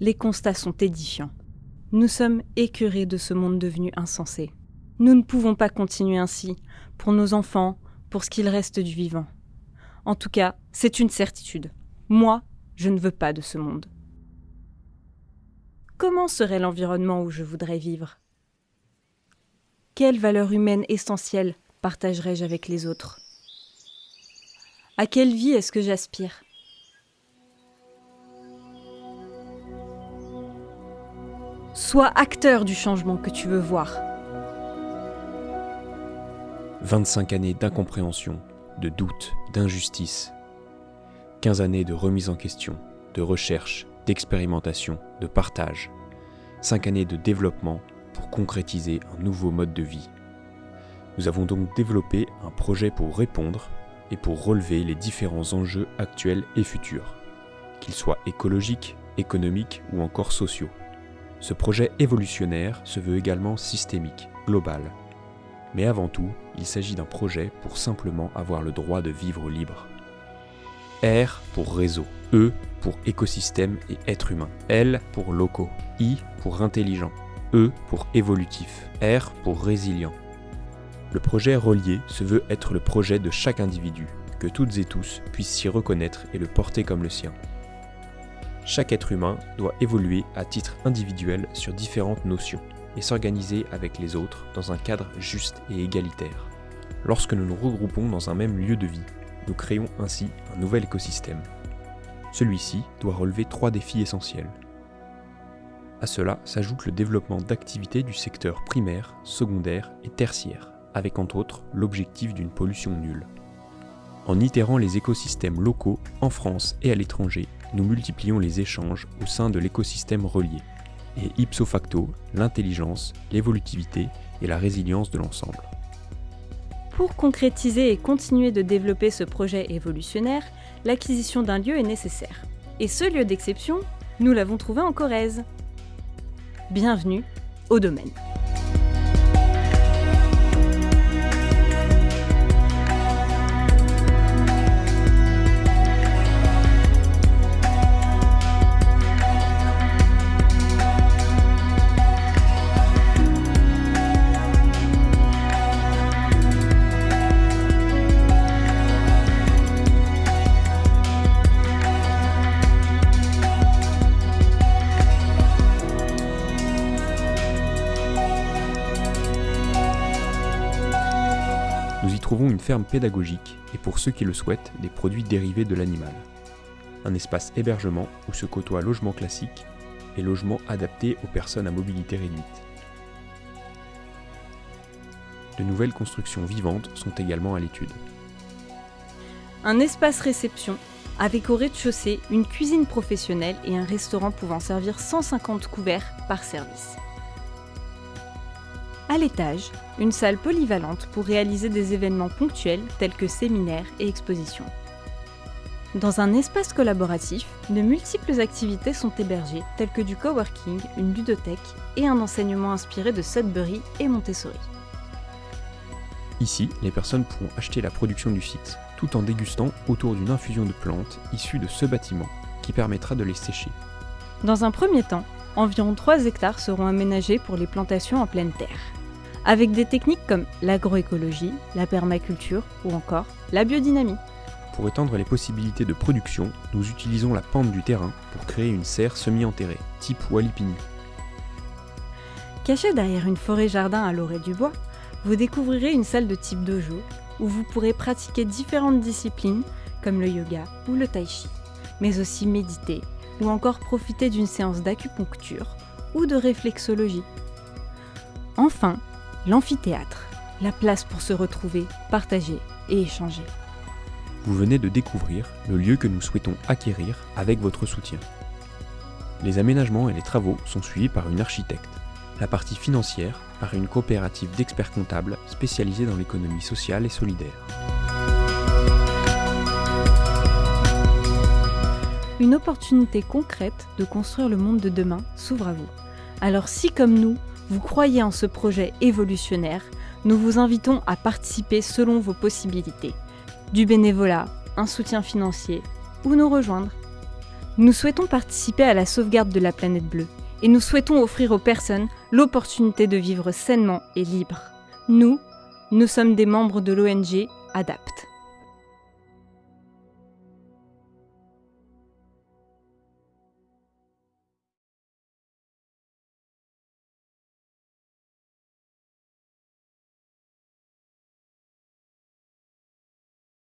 Les constats sont édifiants. Nous sommes écœurés de ce monde devenu insensé. Nous ne pouvons pas continuer ainsi, pour nos enfants, pour ce qu'il reste du vivant. En tout cas, c'est une certitude. Moi, je ne veux pas de ce monde. Comment serait l'environnement où je voudrais vivre? Quelles valeurs humaines essentielles partagerais-je avec les autres? À quelle vie est-ce que j'aspire? Sois acteur du changement que tu veux voir. 25 années d'incompréhension, de doute, d'injustice. 15 années de remise en question, de recherche, d'expérimentation, de partage. 5 années de développement pour concrétiser un nouveau mode de vie. Nous avons donc développé un projet pour répondre et pour relever les différents enjeux actuels et futurs, qu'ils soient écologiques, économiques ou encore sociaux. Ce projet évolutionnaire se veut également systémique, global. Mais avant tout, il s'agit d'un projet pour simplement avoir le droit de vivre libre. R pour réseau, E pour écosystème et être humain, L pour locaux, I pour intelligent, E pour évolutif, R pour résilient. Le projet relié se veut être le projet de chaque individu, que toutes et tous puissent s'y reconnaître et le porter comme le sien. Chaque être humain doit évoluer à titre individuel sur différentes notions et s'organiser avec les autres dans un cadre juste et égalitaire. Lorsque nous nous regroupons dans un même lieu de vie, nous créons ainsi un nouvel écosystème. Celui-ci doit relever trois défis essentiels. À cela s'ajoute le développement d'activités du secteur primaire, secondaire et tertiaire, avec entre autres l'objectif d'une pollution nulle. En itérant les écosystèmes locaux en France et à l'étranger, nous multiplions les échanges au sein de l'écosystème relié, et ipso facto l'intelligence, l'évolutivité et la résilience de l'ensemble. Pour concrétiser et continuer de développer ce projet évolutionnaire, l'acquisition d'un lieu est nécessaire. Et ce lieu d'exception, nous l'avons trouvé en Corrèze. Bienvenue au domaine. Nous y trouvons une ferme pédagogique et pour ceux qui le souhaitent, des produits dérivés de l'animal. Un espace hébergement où se côtoient logement classique et logement adapté aux personnes à mobilité réduite. De nouvelles constructions vivantes sont également à l'étude. Un espace réception avec au rez-de-chaussée une cuisine professionnelle et un restaurant pouvant servir 150 couverts par service. À l'étage, une salle polyvalente pour réaliser des événements ponctuels tels que séminaires et expositions. Dans un espace collaboratif, de multiples activités sont hébergées telles que du coworking, une ludothèque et un enseignement inspiré de Sudbury et Montessori. Ici, les personnes pourront acheter la production du site, tout en dégustant autour d'une infusion de plantes issues de ce bâtiment qui permettra de les sécher. Dans un premier temps, environ 3 hectares seront aménagés pour les plantations en pleine terre avec des techniques comme l'agroécologie, la permaculture ou encore la biodynamie. Pour étendre les possibilités de production, nous utilisons la pente du terrain pour créer une serre semi-enterrée, type Walipini. Cachée derrière une forêt-jardin à l'orée du bois, vous découvrirez une salle de type dojo où vous pourrez pratiquer différentes disciplines comme le yoga ou le tai chi, mais aussi méditer ou encore profiter d'une séance d'acupuncture ou de réflexologie. Enfin, l'amphithéâtre, la place pour se retrouver, partager et échanger. Vous venez de découvrir le lieu que nous souhaitons acquérir avec votre soutien. Les aménagements et les travaux sont suivis par une architecte. La partie financière par une coopérative d'experts comptables spécialisée dans l'économie sociale et solidaire. Une opportunité concrète de construire le monde de demain s'ouvre à vous. Alors si comme nous, vous croyez en ce projet évolutionnaire, nous vous invitons à participer selon vos possibilités. Du bénévolat, un soutien financier ou nous rejoindre. Nous souhaitons participer à la sauvegarde de la planète bleue et nous souhaitons offrir aux personnes l'opportunité de vivre sainement et libre. Nous, nous sommes des membres de l'ONG ADAPT.